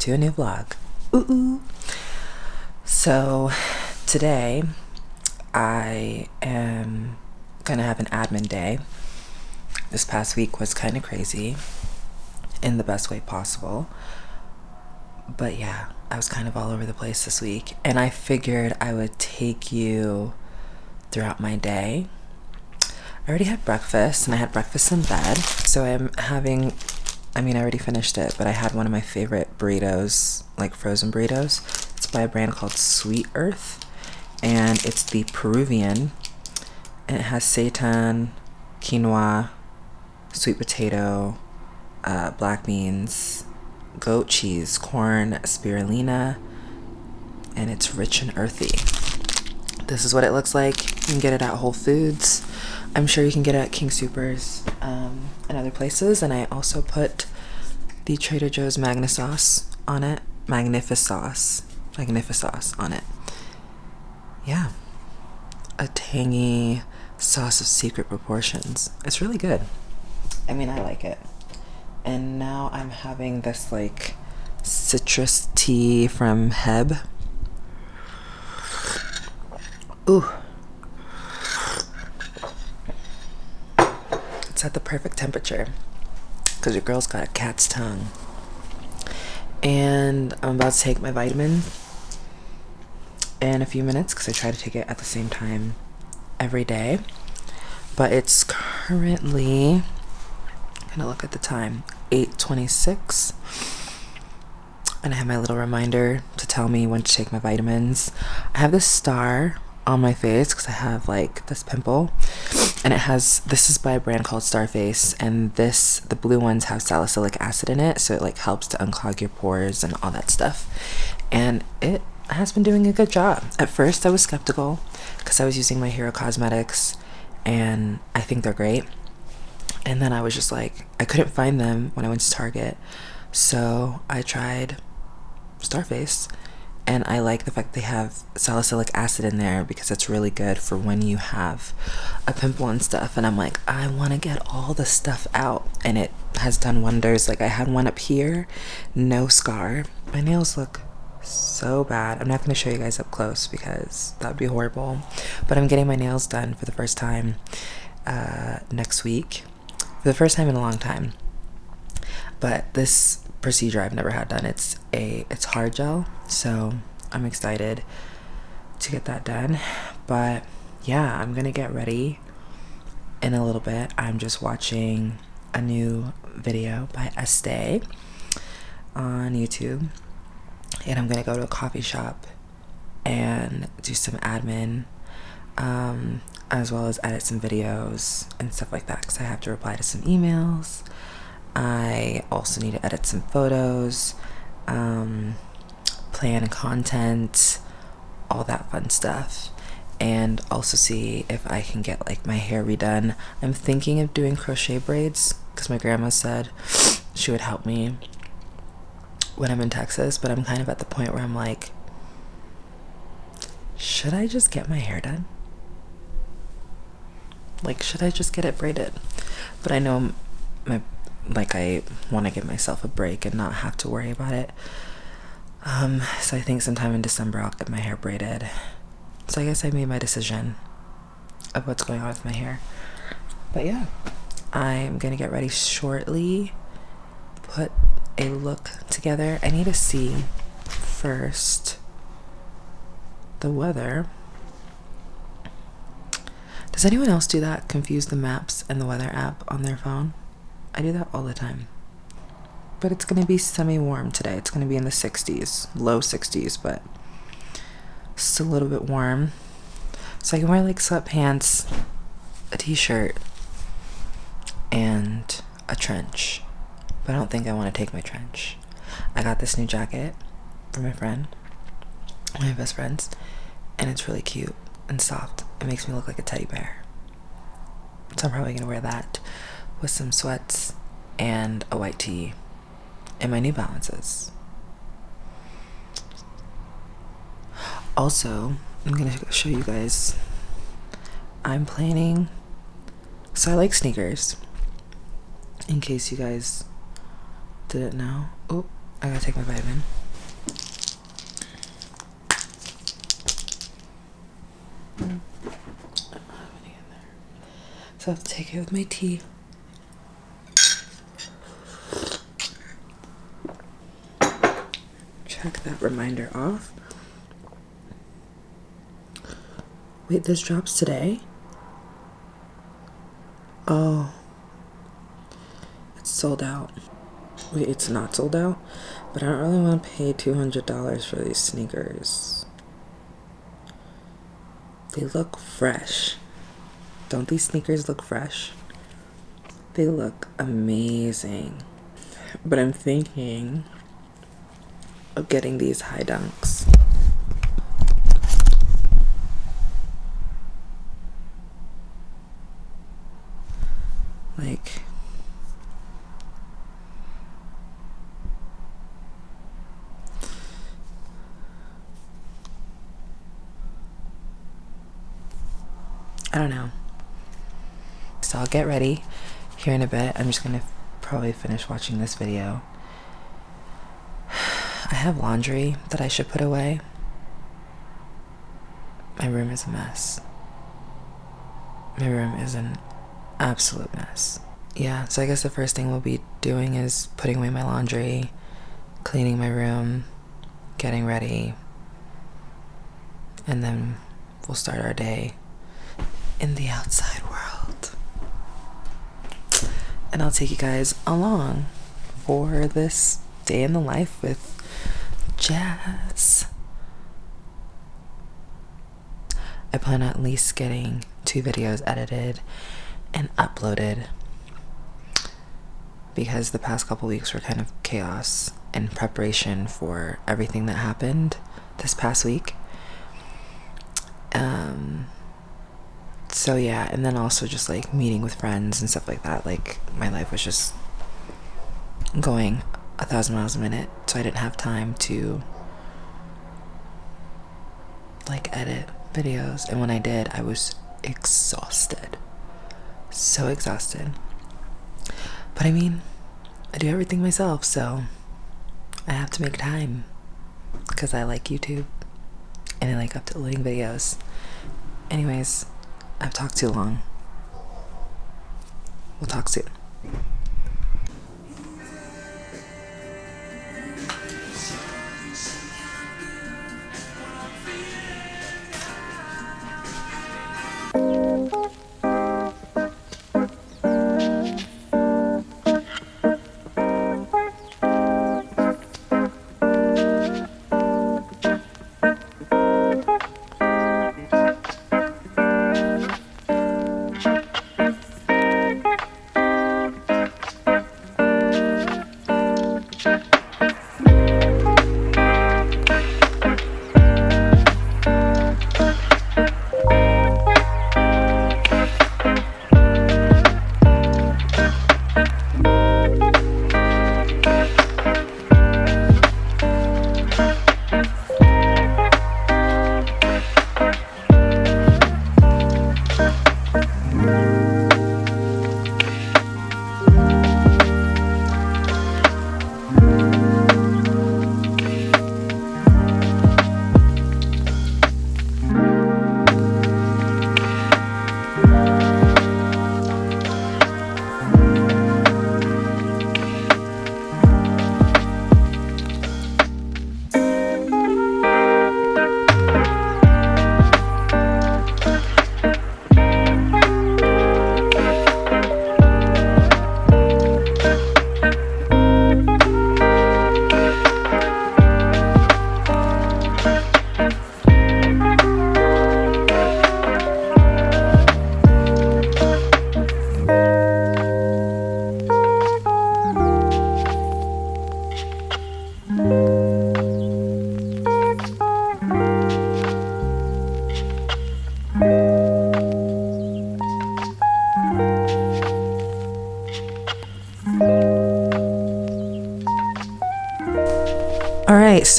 to a new vlog. Ooh, ooh. So today I am gonna have an admin day. This past week was kind of crazy in the best way possible. But yeah, I was kind of all over the place this week and I figured I would take you throughout my day. I already had breakfast and I had breakfast in bed. So I'm having I mean, I already finished it, but I had one of my favorite burritos, like frozen burritos. It's by a brand called Sweet Earth, and it's the Peruvian. And it has seitan, quinoa, sweet potato, uh, black beans, goat cheese, corn, spirulina, and it's rich and earthy. This is what it looks like. You can get it at Whole Foods. I'm sure you can get it at King Soopers um, and other places. And I also put the Trader Joe's Magna Sauce on it. Magnifisauce. Magnifisauce on it. Yeah. A tangy sauce of secret proportions. It's really good. I mean, I like it. And now I'm having this like citrus tea from H-E-B. Ooh. It's at the perfect temperature because your girl's got a cat's tongue. And I'm about to take my vitamin in a few minutes because I try to take it at the same time every day. But it's currently, I'm gonna look at the time, 8.26. And I have my little reminder to tell me when to take my vitamins. I have this star on my face because I have like this pimple. And it has this is by a brand called Starface and this the blue ones have salicylic acid in it so it like helps to unclog your pores and all that stuff. And it has been doing a good job. At first I was skeptical because I was using my hero cosmetics and I think they're great. And then I was just like I couldn't find them when I went to Target. So I tried Starface and I like the fact they have salicylic acid in there because it's really good for when you have a pimple and stuff. And I'm like I want to get all the stuff out. And it has done wonders. Like I had one up here no scar. My nails look so bad. I'm not going to show you guys up close because that would be horrible. But I'm getting my nails done for the first time uh, next week. For the first time in a long time. But this procedure I've never had done. It's a it's hard gel, so I'm excited to get that done. But yeah, I'm gonna get ready in a little bit. I'm just watching a new video by Estee on YouTube, and I'm gonna go to a coffee shop and do some admin, um, as well as edit some videos and stuff like that because I have to reply to some emails I also need to edit some photos, um, plan content, all that fun stuff. And also see if I can get like my hair redone. I'm thinking of doing crochet braids because my grandma said she would help me when I'm in Texas, but I'm kind of at the point where I'm like, should I just get my hair done? Like, should I just get it braided? But I know my like I want to give myself a break and not have to worry about it. Um, so I think sometime in December I'll get my hair braided. So I guess I made my decision of what's going on with my hair. But yeah, I'm gonna get ready shortly. Put a look together. I need to see first the weather. Does anyone else do that? Confuse the maps and the weather app on their phone? I do that all the time. But it's going to be semi warm today. It's going to be in the 60s, low 60s, but still a little bit warm. So I can wear like sweatpants, a t shirt, and a trench. But I don't think I want to take my trench. I got this new jacket from my friend, my best friends, and it's really cute and soft. It makes me look like a teddy bear. So I'm probably going to wear that with some sweats and a white tee and my New Balances. Also, I'm gonna show you guys. I'm planning. So I like sneakers. In case you guys Didn't know. Oh, I gotta take my vitamin. So I have to take it with my tea. Check that reminder off. Wait, this drops today? Oh. It's sold out. Wait, it's not sold out? But I don't really want to pay $200 for these sneakers. They look fresh. Don't these sneakers look fresh? They look amazing. But I'm thinking of getting these high dunks. Like, I don't know. So I'll get ready here in a bit. I'm just gonna probably finish watching this video. I have laundry that I should put away. My room is a mess. My room is an absolute mess. Yeah, so I guess the first thing we'll be doing is putting away my laundry, cleaning my room, getting ready, and then we'll start our day in the outside world. And I'll take you guys along for this day in the life with Jazz. I plan on at least getting two videos edited and uploaded because the past couple weeks were kind of chaos in preparation for everything that happened this past week. Um, so yeah, and then also just like meeting with friends and stuff like that. Like my life was just going a thousand miles a minute, so I didn't have time to like edit videos. And when I did, I was exhausted. So exhausted. But I mean, I do everything myself, so I have to make time because I like YouTube and I like uploading videos. Anyways, I've talked too long. We'll talk soon.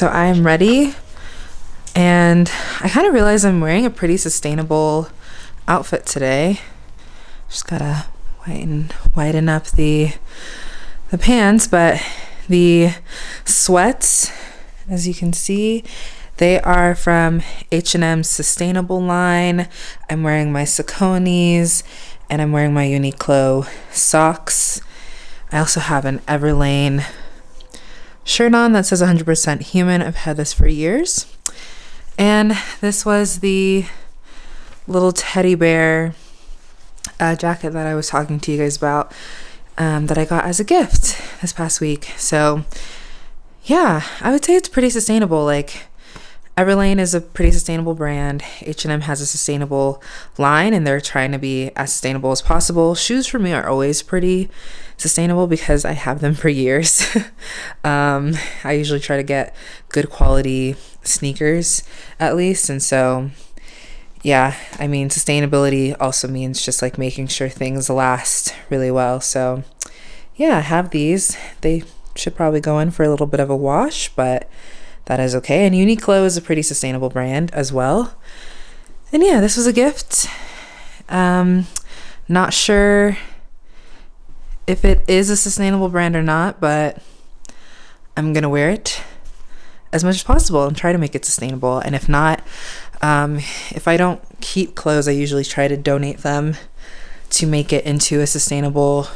So I am ready. And I kind of realize I'm wearing a pretty sustainable outfit today. Just gotta widen, widen up the, the pants, but the sweats, as you can see, they are from H&M sustainable line. I'm wearing my Saucony's and I'm wearing my Uniqlo socks. I also have an Everlane shirt on that says 100% human. I've had this for years. And this was the little teddy bear uh, jacket that I was talking to you guys about um, that I got as a gift this past week. So, yeah, I would say it's pretty sustainable. Like, Everlane is a pretty sustainable brand. H&M has a sustainable line and they're trying to be as sustainable as possible. Shoes for me are always pretty sustainable because I have them for years. um, I usually try to get good quality sneakers at least. And so, yeah, I mean, sustainability also means just like making sure things last really well. So, yeah, I have these. They should probably go in for a little bit of a wash, but that is okay. And Uniqlo is a pretty sustainable brand as well. And yeah, this was a gift. Um, not sure if it is a sustainable brand or not, but I'm gonna wear it as much as possible and try to make it sustainable. And if not, um, if I don't keep clothes, I usually try to donate them to make it into a sustainable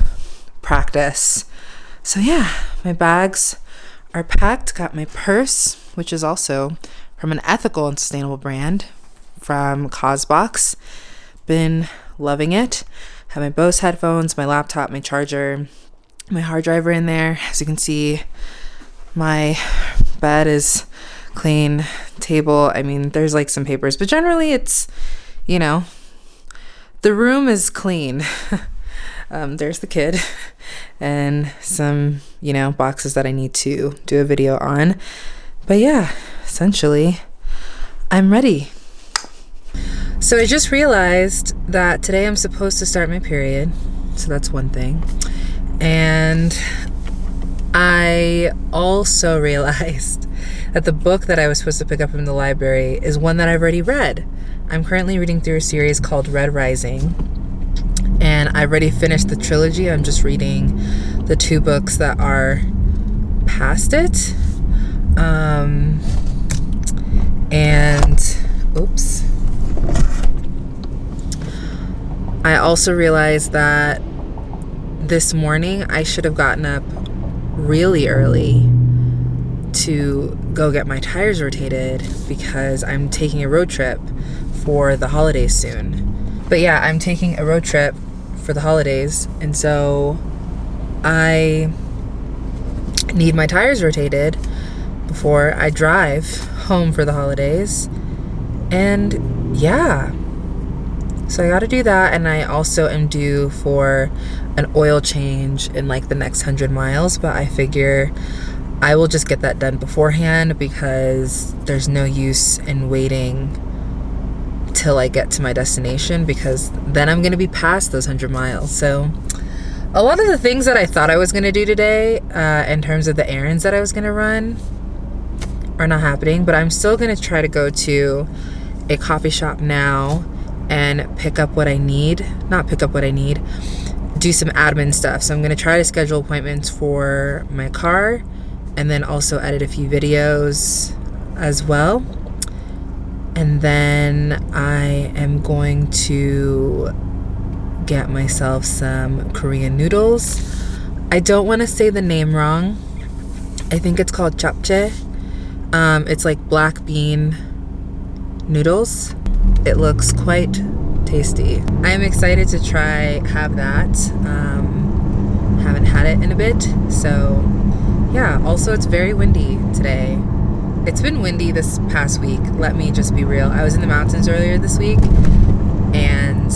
practice. So yeah, my bags are packed. Got my purse, which is also from an ethical and sustainable brand from Causebox. Been loving it. Have my Bose headphones, my laptop, my charger, my hard drive in there. As you can see, my bed is clean. Table, I mean, there's like some papers, but generally it's, you know, the room is clean. um, there's the kid and some, you know, boxes that I need to do a video on. But yeah, essentially, I'm ready. So I just realized that today I'm supposed to start my period. So that's one thing. And I also realized that the book that I was supposed to pick up from the library is one that I've already read. I'm currently reading through a series called Red Rising and I've already finished the trilogy. I'm just reading the two books that are past it. Um, and, oops. I also realized that this morning I should have gotten up really early to go get my tires rotated because I'm taking a road trip for the holidays soon. But yeah, I'm taking a road trip for the holidays, and so I need my tires rotated before I drive home for the holidays. And yeah, so I got to do that, and I also am due for an oil change in like the next hundred miles, but I figure I will just get that done beforehand because there's no use in waiting till I get to my destination because then I'm going to be past those 100 miles. So, a lot of the things that I thought I was going to do today, uh, in terms of the errands that I was going to run, are not happening. But I'm still going to try to go to a coffee shop now and pick up what I need. Not pick up what I need, do some admin stuff. So, I'm going to try to schedule appointments for my car and then also edit a few videos as well and then I am going to get myself some Korean noodles. I don't want to say the name wrong. I think it's called japchae. Um, it's like black bean noodles. It looks quite tasty. I am excited to try have that. Um, haven't had it in a bit, so yeah. Also, it's very windy today. It's been windy this past week. Let me just be real. I was in the mountains earlier this week and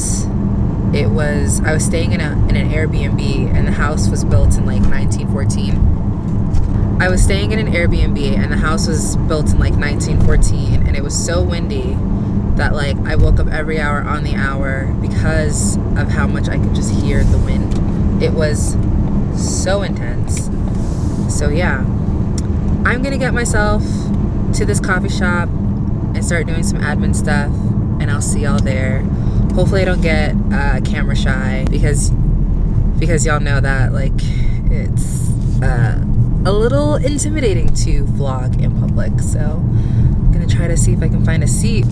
it was I was staying in a in an Airbnb and the house was built in like 1914. I was staying in an Airbnb and the house was built in like 1914 and it was so windy that like I woke up every hour on the hour because of how much I could just hear the wind. It was so intense. So yeah, I'm gonna get myself to this coffee shop and start doing some admin stuff and I'll see y'all there. Hopefully I don't get uh, camera shy because because y'all know that like it's uh, a little intimidating to vlog in public. So I'm gonna try to see if I can find a seat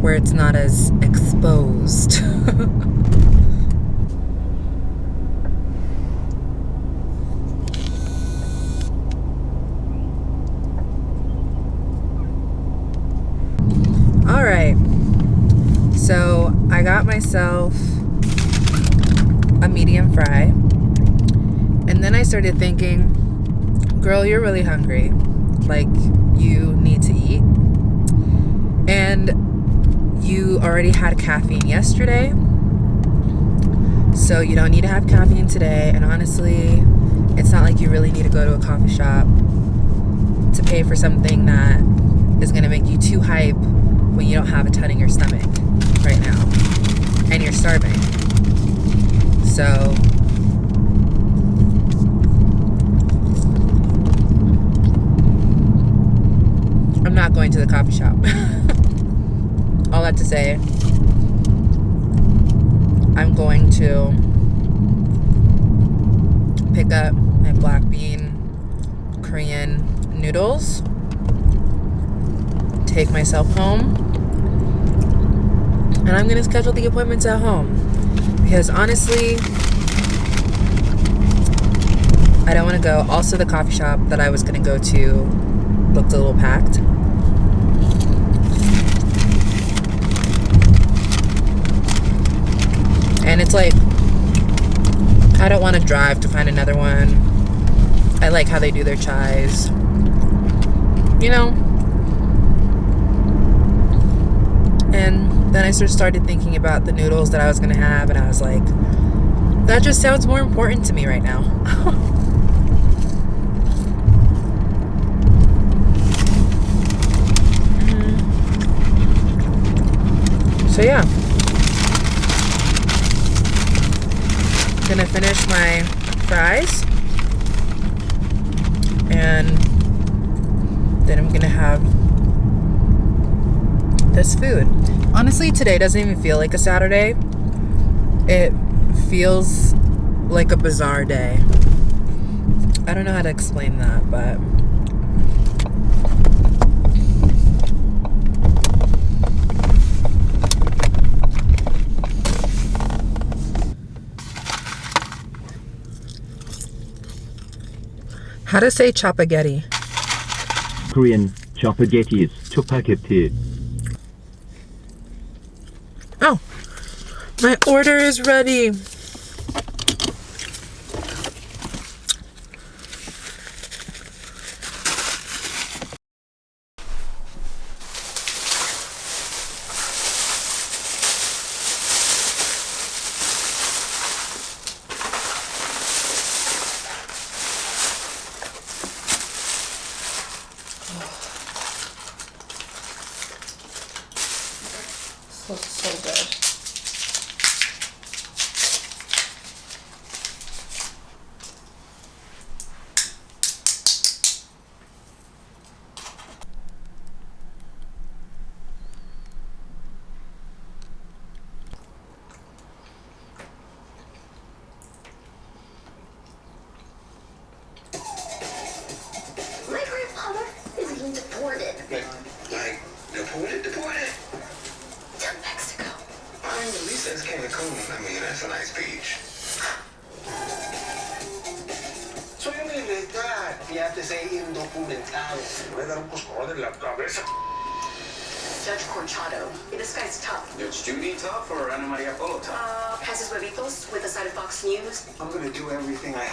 where it's not as exposed. All right. I got myself a medium fry. And then I started thinking, girl, you're really hungry. Like, you need to eat. And you already had caffeine yesterday. So you don't need to have caffeine today. And honestly, it's not like you really need to go to a coffee shop to pay for something that is going to make you too hype when you don't have a ton in your stomach right now and you're starving. So I'm not going to the coffee shop. All that to say, I'm going to pick up my black bean Korean noodles, take myself home, and I'm going to schedule the appointments at home. Because honestly, I don't want to go. Also, the coffee shop that I was going to go to looked a little packed. And it's like, I don't want to drive to find another one. I like how they do their chais. You know? And then I sort of started thinking about the noodles that I was going to have, and I was like, that just sounds more important to me right now. So, yeah. gonna finish my fries and then I'm gonna have this food. Honestly, today doesn't even feel like a Saturday. It feels like a bizarre day. I don't know how to explain that, but How to say chopaghetti? Korean chopaghetti is chopaghetti. Oh, my order is ready.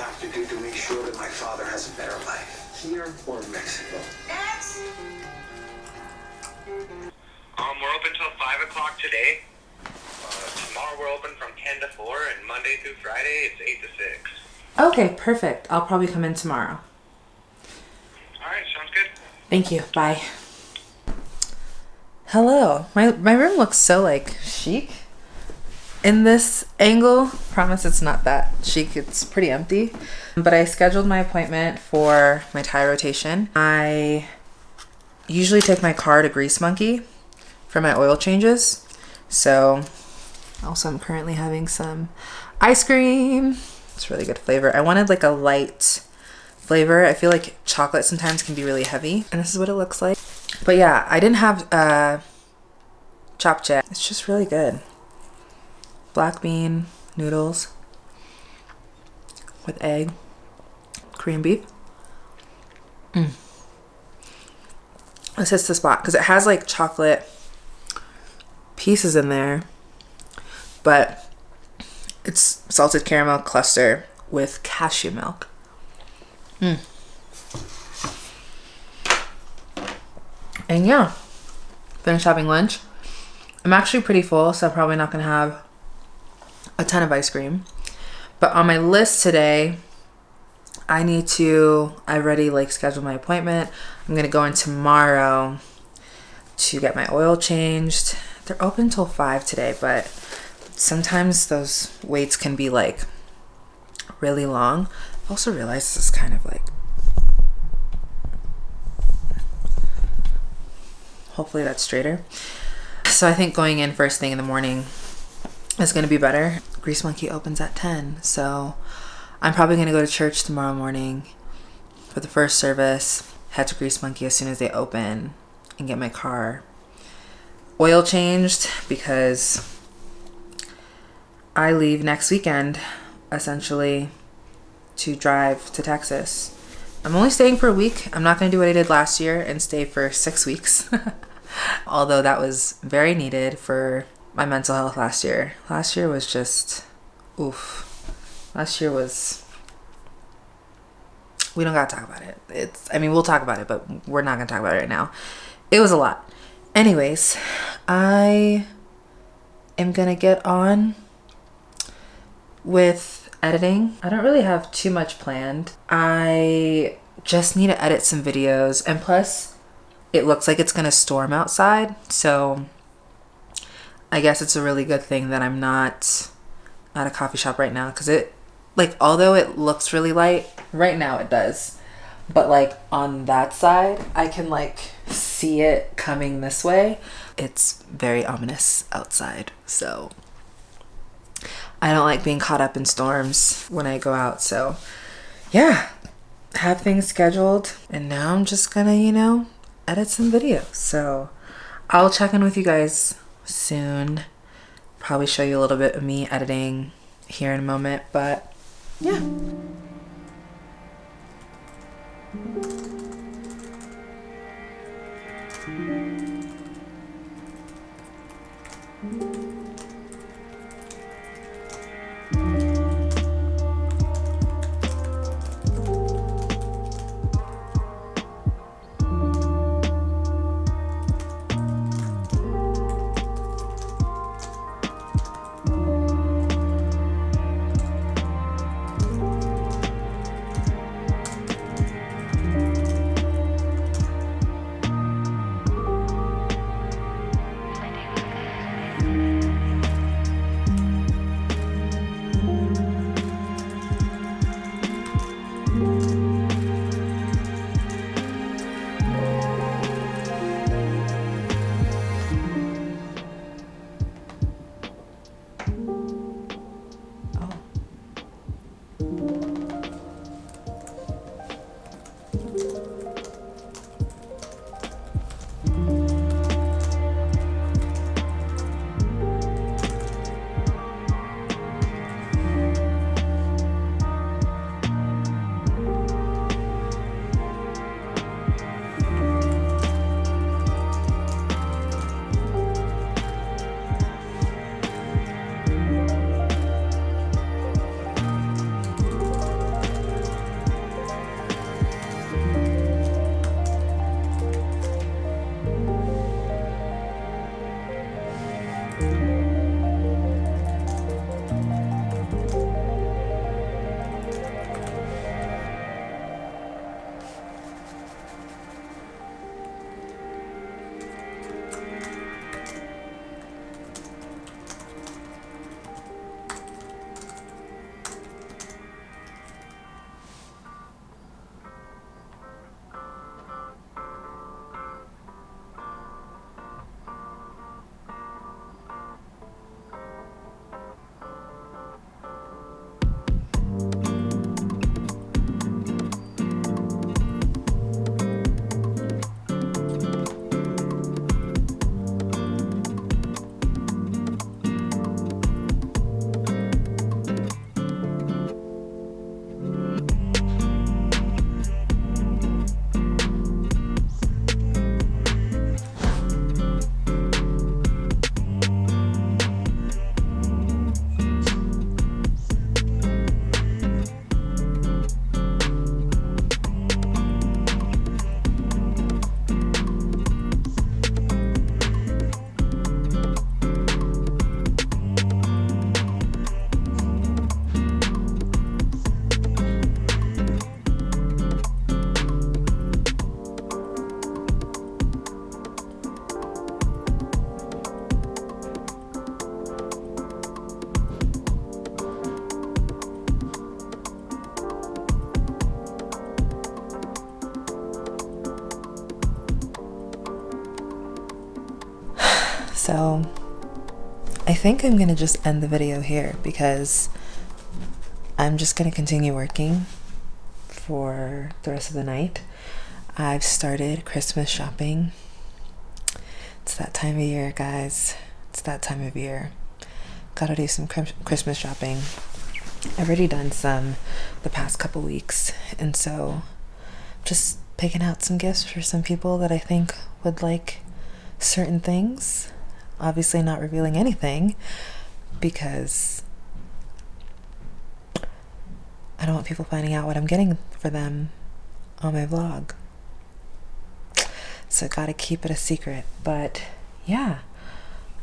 Have to do to make sure that my father has a better life. Here or in Mexico. Next. Um, we're open till 5 o'clock today. Uh, tomorrow we're open from 10 to 4, and Monday through Friday it's 8 to 6. Okay, perfect. I'll probably come in tomorrow. Alright, sounds good. Thank you. Bye. Hello. My my room looks so like chic. In this angle, promise it's not that chic. It's pretty empty. But I scheduled my appointment for my tire rotation. I usually take my car to Grease Monkey for my oil changes. So also I'm currently having some ice cream. It's really good flavor. I wanted like a light flavor. I feel like chocolate sometimes can be really heavy, and this is what it looks like. But yeah, I didn't have uh, japchae. It's just really good. Black bean noodles with egg, Korean beef. Mm. This hits the spot because it has like chocolate pieces in there, but it's salted caramel cluster with cashew milk. Mm. And yeah, finished having lunch. I'm actually pretty full, so I'm probably not gonna have a ton of ice cream. But on my list today, I need to, I already like scheduled my appointment. I'm gonna go in tomorrow to get my oil changed. They're open till five today, but sometimes those waits can be like really long. I also realized this is kind of like hopefully that's straighter. So I think going in first thing in the morning is going to be better. Grease Monkey opens at 10, so I'm probably going to go to church tomorrow morning for the first service, head to Grease Monkey as soon as they open, and get my car oil changed because I leave next weekend essentially to drive to Texas. I'm only staying for a week. I'm not going to do what I did last year and stay for six weeks. Although that was very needed for my mental health last year. Last year was just, oof. Last year was, we don't got to talk about it. It's, I mean, we'll talk about it, but we're not to talk about it right now. It was a lot. Anyways, I am to get on with editing. I don't really have too much planned. I just need to edit some videos and plus it looks like it's to storm outside. So I guess it's a really good thing that I'm not at a coffee shop right now because it like although it looks really light right now it does but like on that side I can like see it coming this way it's very ominous outside so I don't like being caught up in storms when I go out. So, yeah, have things scheduled. And now I'm just gonna, you know, edit some videos. So, I'll check in with you guys soon. Probably show you a little bit of me editing here in a moment. But, yeah. Think I'm gonna just end the video here because I'm just gonna continue working for the rest of the night. I've started Christmas shopping. It's that time of year, guys. It's that time of year. Gotta do some Christmas shopping. I've already done some the past couple weeks, and so just picking out some gifts for some people that I think would like certain things. Obviously, not revealing anything because I don't want people finding out what I'm getting for them on my vlog. So, I gotta keep it a secret. But yeah,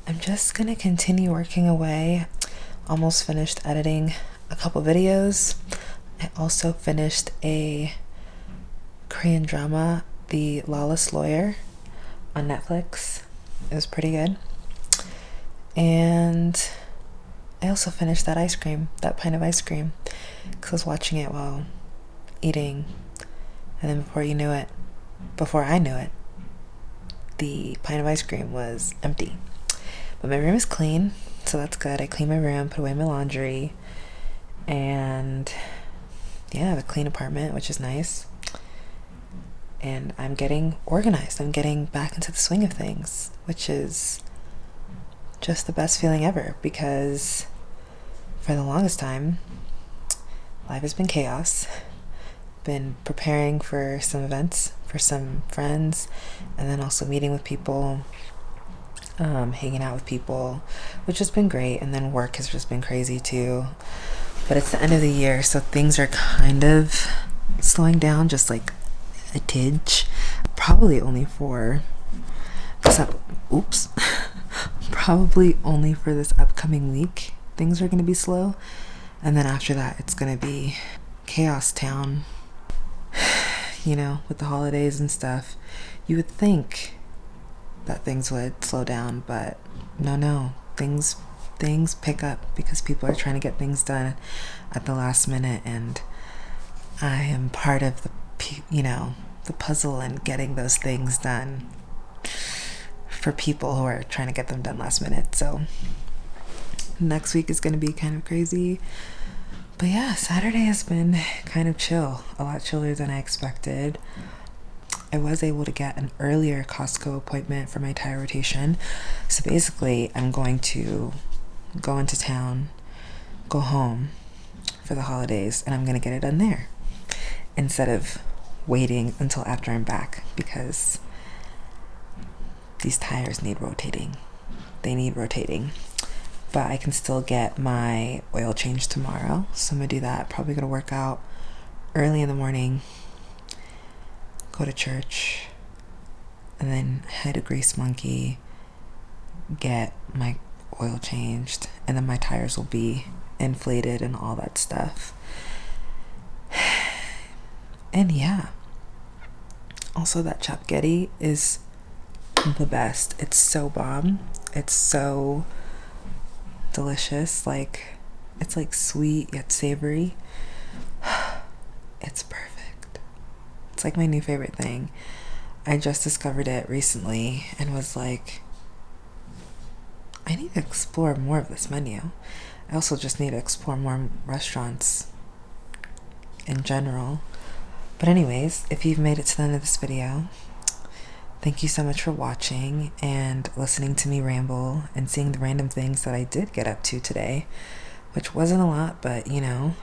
I'm just gonna continue working away. Almost finished editing a couple videos. I also finished a Korean drama, The Lawless Lawyer, on Netflix. It was pretty good. And I also finished that ice cream, that pint of ice cream, because I was watching it while eating. And then before you knew it, before I knew it, the pint of ice cream was empty. But my room is clean, so that's good. I cleaned my room, put away my laundry, and yeah, I have a clean apartment, which is nice. And I'm getting organized. I'm getting back into the swing of things, which is just the best feeling ever because for the longest time, life has been chaos. Been preparing for some events for some friends, and then also meeting with people, um, hanging out with people, which has been great. And then work has just been crazy too. But it's the end of the year, so things are kind of slowing down, just like a tidge. Probably only for up. Oops. Probably only for this upcoming week. Things are going to be slow, and then after that, it's going to be chaos town. You know, with the holidays and stuff, you would think that things would slow down, but no, no, things things pick up because people are trying to get things done at the last minute and I am part of the you know the puzzle and getting those things done for people who are trying to get them done last minute. So next week is going to be kind of crazy. But yeah Saturday has been kind of chill a lot chiller than I expected. I was able to get an earlier Costco appointment for my tire rotation. So basically I'm going to go into town, go home for the holidays, and I'm gonna get it done there instead of waiting until after I'm back because these tires need rotating. They need rotating. But I can still get my oil change tomorrow. So I'm gonna do that. Probably gonna work out early in the morning, go to church, and then head to Grease Monkey, get my oil changed, and then my tires will be inflated and all that stuff. And yeah. Also, that Chapgetti is the best. It's so bomb. It's so delicious. Like, it's like sweet yet savory. It's perfect. It's like my new favorite thing. I just discovered it recently and was like, I need to explore more of this menu. I also just need to explore more restaurants in general. But anyways, if you've made it to the end of this video, thank you so much for watching and listening to me ramble and seeing the random things that I did get up to today, which wasn't a lot, but you know,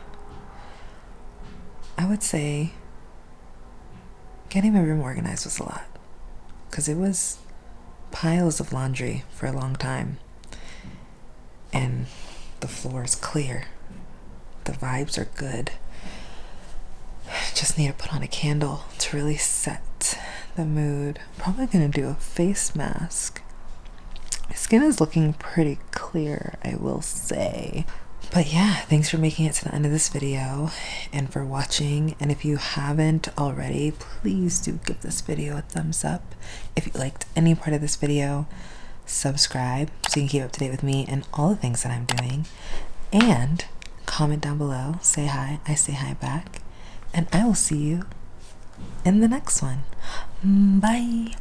I would say getting my room organized was a lot because it was piles of laundry for a long time and the floor is clear. The vibes are good. Just need to put on a candle to really set the mood. Probably gonna do a face mask. My skin is looking pretty clear, I will say. But yeah, thanks for making it to the end of this video and for watching. And if you haven't already, please do give this video a thumbs up. If you liked any part of this video, subscribe so you can keep up to date with me and all the things that I'm doing. And comment down below, say hi, I say hi back. And I will see you in the next one. Mm, bye.